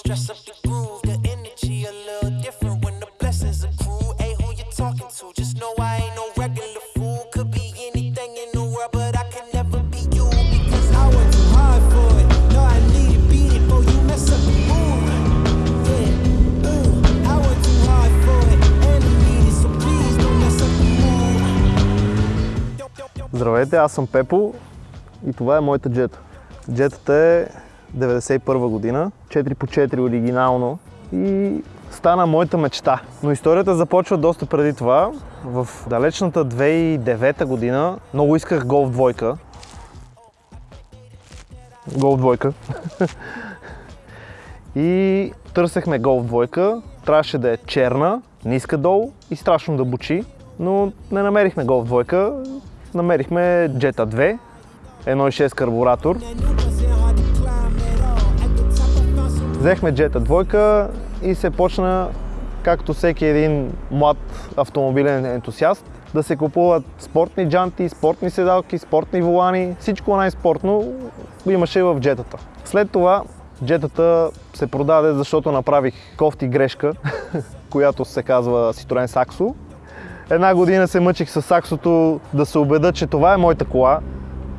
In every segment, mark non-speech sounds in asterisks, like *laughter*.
stress up the groove. The energy a little different when the blessings accrue. Hey, who you talking to? Just know I ain't no regular fool. Could be anything in the world, but I can never be you because I work too hard for it. No, I need to beat it, boy. You mess up the mood. Yeah, ooh, I work too hard for it, and I need it, so please don't mess up the mood. Здравейте, аз съм Пепо и това е моята джета. Джетата е 91 година, 4x4 оригинално и стана моята мечта. Но историята започва доста преди това. В далечната 2009 година много исках голф двойка. Голф двойка. *laughs* и търсехме голф двойка. Трябваше да е черна, ниска долу и страшно да бучи. Но не намерихме голф двойка. Намерихме Jetta 2, 1.6 карбуратор. Взехме Jetta 2 и се почна, както всеки един млад автомобилен ентусиаст, да се купуват спортни джанти, спортни седалки, спортни волани, всичко най-спортно имаше в джетата. След това джетата се продаде, защото направих кофти грешка, *laughs* която се казва Citroen Saxo. Една година се мъчих с Саксото да се убеда, че това е моята кола,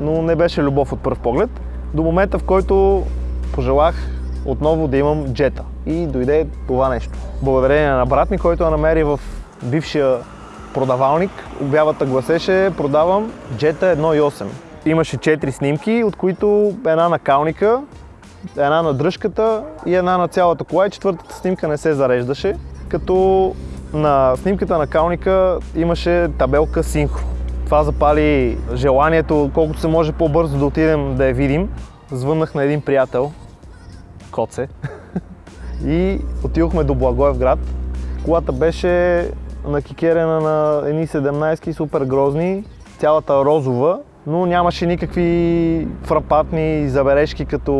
но не беше любов от пръв поглед. До момента, в който пожелах отново да имам джета. И дойде това нещо. Благодарение на брат ми, който я намери в бившия продавалник, обявата гласеше продавам джета 1.8. Имаше 4 снимки, от които една на калника, една на дръжката и една на цялата кола и четвъртата снимка не се зареждаше, като на снимката на калника имаше табелка синхро. Това запали желанието колкото се може по-бързо да отидем да я видим. Звъннах на един приятел, Коце, и отидохме до Благоевград. Колата беше накикерена на едни 17 супер грозни, цялата розова, но нямаше никакви фрапатни забележки като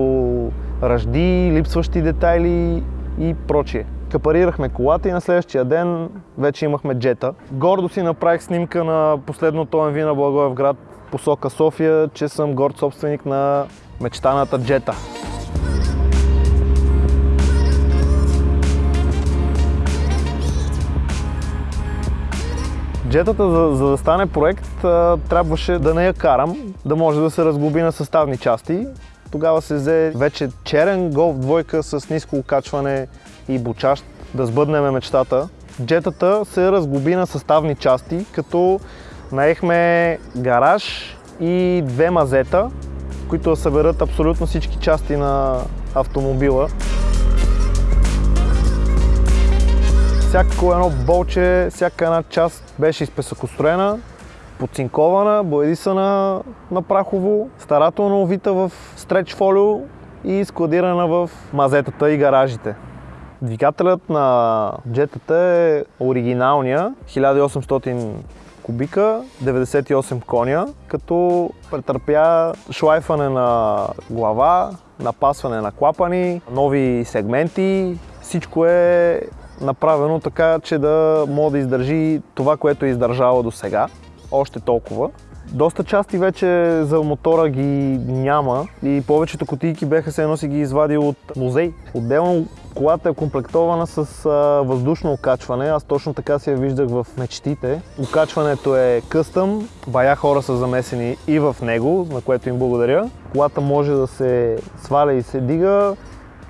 ръжди, липсващи детайли и прочие. Капарирахме колата и на следващия ден вече имахме джета. Гордо си направих снимка на последното МВ на Благоевград посока София, че съм горд собственик на мечтаната джета. Джетата, за, за да стане проект, трябваше да не я карам, да може да се разглоби на съставни части. Тогава се взе вече черен голф двойка с ниско окачване и бучащ, да сбъднем мечтата. Джетата се разглоби на съставни части, като наехме гараж и две мазета, които съберат абсолютно всички части на автомобила. Всяко едно болче, всяка една част беше изпесъкостроена, подцинкована, боядисана на прахово, старателно увита в стреч фолио и складирана в мазетата и гаражите. Двигателят на джетата е оригиналния, 1800 кубика, 98 коня, като претърпя шлайфане на глава, напасване на клапани, нови сегменти. Всичко е направено така, че да може да издържи това, което е издържало до сега. Още толкова. Доста части вече за мотора ги няма и повечето кутийки беха се едно си ги извадил от музей. Отделно колата е комплектована с а, въздушно окачване, аз точно така си я виждах в мечтите. Окачването е къстъм, бая хора са замесени и в него, на което им благодаря. Колата може да се сваля и се дига,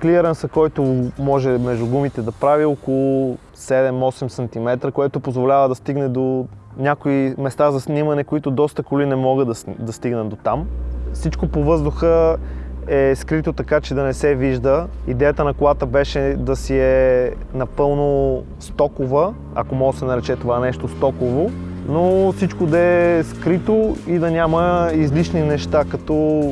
клиренса, който може между гумите да прави около 7-8 см, което позволява да стигне до някои места за снимане, които доста коли не могат да, да стигнат до там. Всичко по въздуха е скрито така, че да не се вижда. Идеята на колата беше да си е напълно стокова, ако може да се нарече това нещо стоково, но всичко да е скрито и да няма излишни неща, като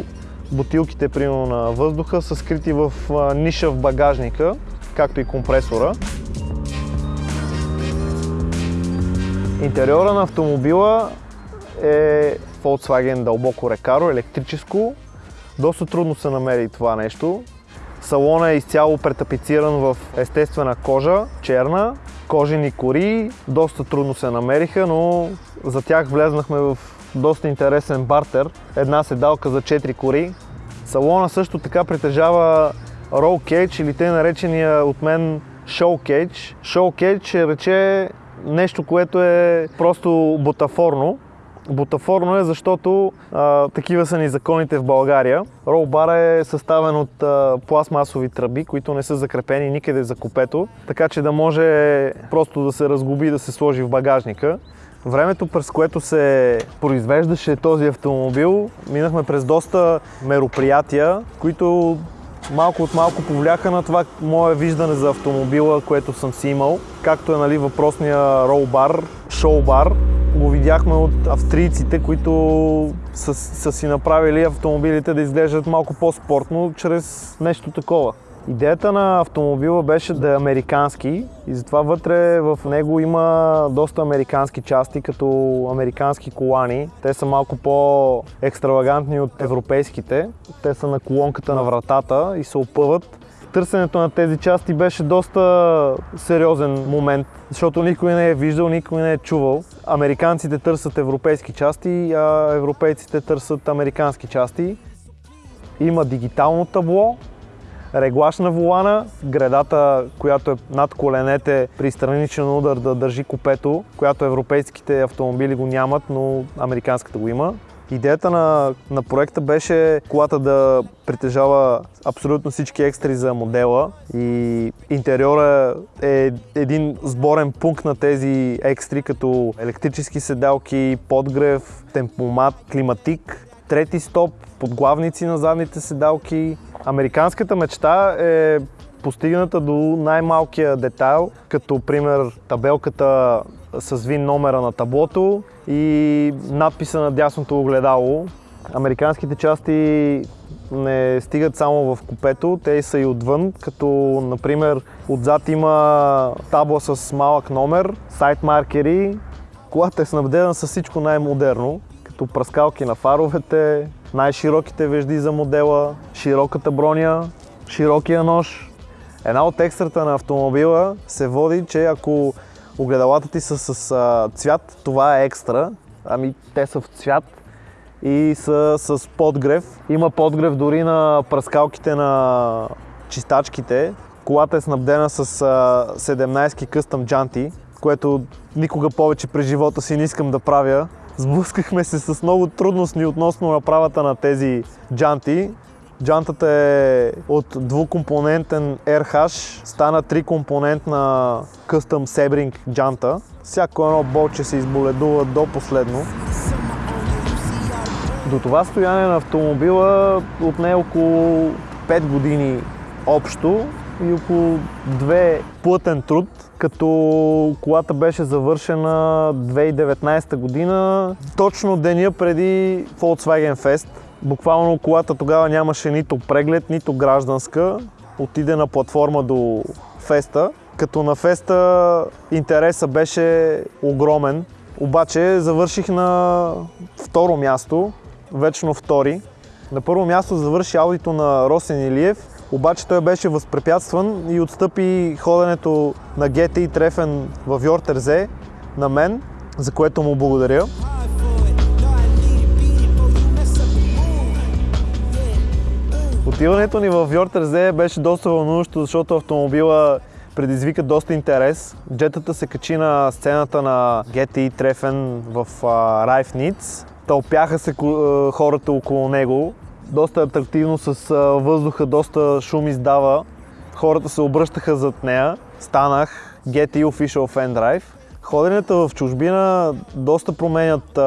бутилките примерно на въздуха са скрити в ниша в багажника, както и компресора. Интериора на автомобила е Volkswagen дълбоко рекаро, електрическо. Доста трудно се намери това нещо. Салона е изцяло претапициран в естествена кожа, черна, кожени кори. Доста трудно се намериха, но за тях влезнахме в доста интересен бартер. Една седалка за 4 кори. Салона също така притежава Roll Cage или те наречения от мен Show Cage. Show Cage рече нещо, което е просто бутафорно. Бутафорно е, защото а, такива са ни законите в България. Ролбар е съставен от а, пластмасови тръби, които не са закрепени никъде за купето, така че да може просто да се разгуби да се сложи в багажника. Времето, през което се произвеждаше този автомобил, минахме през доста мероприятия, които малко от малко повляха на това мое виждане за автомобила, което съм си имал. Както е нали, въпросния ролбар, шоубар, го видяхме от австрийците, които са, са си направили автомобилите да изглеждат малко по-спортно чрез нещо такова. Идеята на автомобила беше да е американски и затова вътре в него има доста американски части, като американски колани. Те са малко по-екстравагантни от европейските. Те са на колонката на вратата и се опъват. Търсенето на тези части беше доста сериозен момент, защото никой не е виждал, никой не е чувал. Американците търсят европейски части, а европейците търсят американски части. Има дигитално табло, реглаж на волана, гредата, която е над коленете при страничен удар да държи купето, която европейските автомобили го нямат, но американската го има. Идеята на, на проекта беше колата да притежава абсолютно всички екстри за модела и интериора е един сборен пункт на тези екстри, като електрически седалки, подгрев, темпомат, климатик, трети стоп, подглавници на задните седалки. Американската мечта е постигната до най-малкия детайл, като пример табелката с вин номера на таблото и надписа на дясното огледало. Американските части не стигат само в купето, те са и отвън, като например отзад има табла с малък номер, сайт маркери. Колата е снабдена с всичко най-модерно, като пръскалки на фаровете, най-широките вежди за модела, широката броня, широкия нож. Една от екстрата на автомобила се води, че ако огледалата ти са с а, цвят, това е екстра. Ами те са в цвят и са с подгрев. Има подгрев дори на пръскалките на чистачките. Колата е снабдена с а, 17 къстъм джанти, което никога повече през живота си не искам да правя. Сблъскахме се с много трудности относно направата на тези джанти. Джантата е от двукомпонентен RH, стана трикомпонентна Custom Sebring джанта. Всяко едно болче се изболедува до последно. До това стояние на автомобила отне около 5 години общо и около 2 плътен труд, като колата беше завършена 2019 година, точно деня преди Volkswagen Fest. Буквално колата тогава нямаше нито преглед, нито гражданска. Отиде на платформа до Феста, като на Феста интереса беше огромен. Обаче завърших на второ място, вечно втори. На първо място завърши аудито на Росен Илиев, обаче той беше възпрепятстван и отстъпи ходенето на GTI Трефен в Йортерзе на мен, за което му благодаря. Отиването ни в Йортерзе беше доста вълнуващо, защото автомобила предизвика доста интерес. Джетата се качи на сцената на GTI Трефен в Райф Ниц. Тълпяха се хората около него. Доста атрактивно с въздуха, доста шум издава. Хората се обръщаха зад нея. Станах GTI Official Fan Drive. Ходенията в чужбина доста променят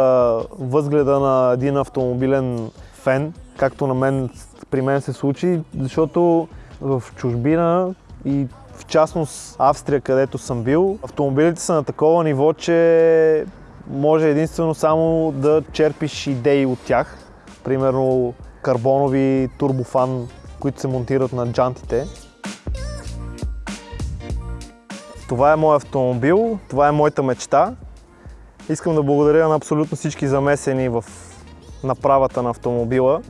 възгледа на един автомобилен фен, както на мен, при мен се случи, защото в чужбина и в частност Австрия, където съм бил, автомобилите са на такова ниво, че може единствено само да черпиш идеи от тях. Примерно карбонови турбофан, които се монтират на джантите. Това е моят автомобил, това е моята мечта. Искам да благодаря на абсолютно всички замесени в направата на автомобила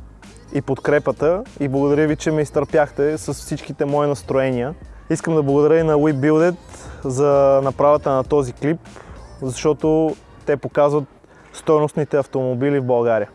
и подкрепата и благодаря ви, че ме изтърпяхте с всичките мои настроения. Искам да благодаря и на WeBuilded за направата на този клип, защото те показват стойностните автомобили в България.